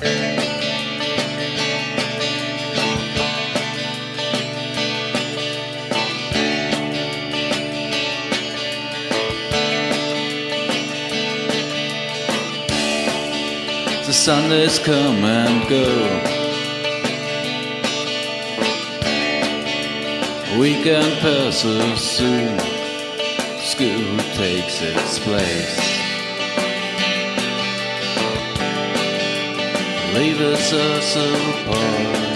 The Sundays come and go. Weekend passes soon. School takes its place. Leaves us apart.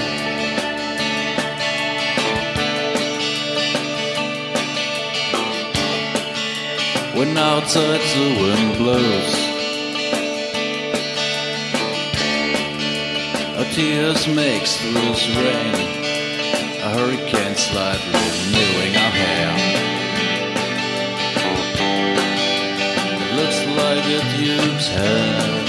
When outside the wind blows. Our tears makes loose rain. A hurricane slightly renewing our hair. It looks like it used hair.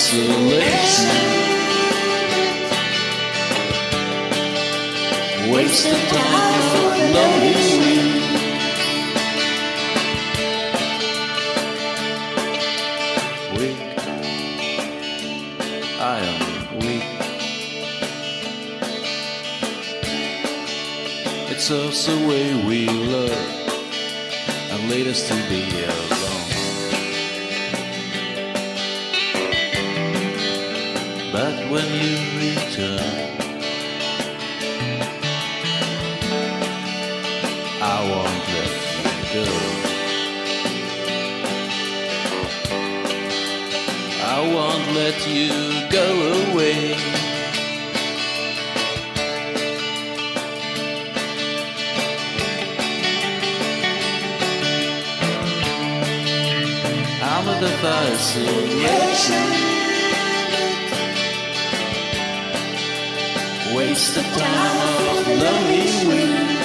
Fascination Waste of time of lonely. Weak. I am weak. It's us the way we love And lead us to be alone when you return. I won't let you go. I won't let you go away. I'm the fascination Waste of time. Of lonely weeks